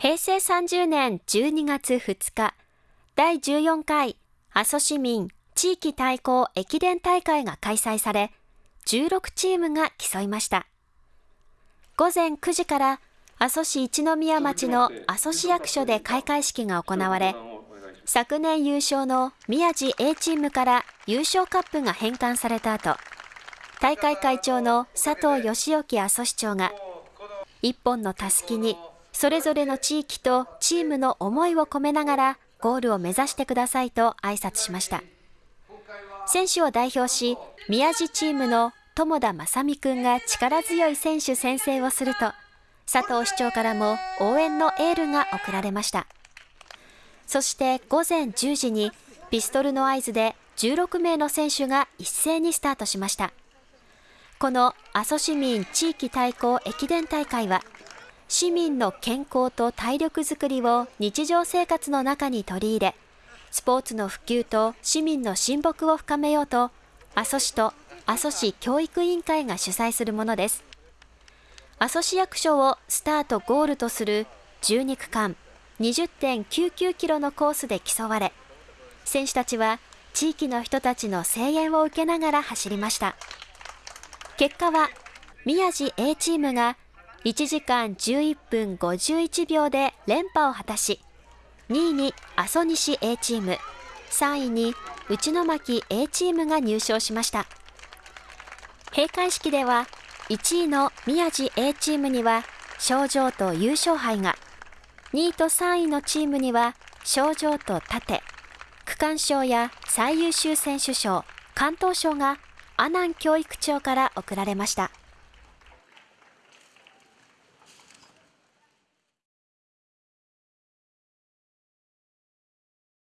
平成30年12月2日、第14回阿蘇市民地域対抗駅伝大会が開催され、16チームが競いました。午前9時から阿蘇市一宮町の阿蘇市役所で開会式が行われ、昨年優勝の宮地 A チームから優勝カップが返還された後、大会会長の佐藤義之阿蘇市長が、一本のたすきにそれぞれの地域とチームの思いを込めながらゴールを目指してくださいと挨拶しました。選手を代表し、宮地チームの友田正美くんが力強い選手宣誓をすると、佐藤市長からも応援のエールが送られました。そして午前10時にピストルの合図で16名の選手が一斉にスタートしました。この阿蘇市民地域対抗駅伝大会は、市民の健康と体力づくりを日常生活の中に取り入れ、スポーツの普及と市民の親睦を深めようと、阿蘇市と阿蘇市教育委員会が主催するものです。阿蘇市役所をスタートゴールとする12区間20.99キロのコースで競われ、選手たちは地域の人たちの声援を受けながら走りました。結果は、宮地 A チームが1時間11分51秒で連覇を果たし、2位に阿蘇西 A チーム、3位に内巻 A チームが入賞しました。閉会式では、1位の宮地 A チームには賞状と優勝杯が、2位と3位のチームには賞状と盾、区間賞や最優秀選手賞、関東賞が阿南教育長から贈られました。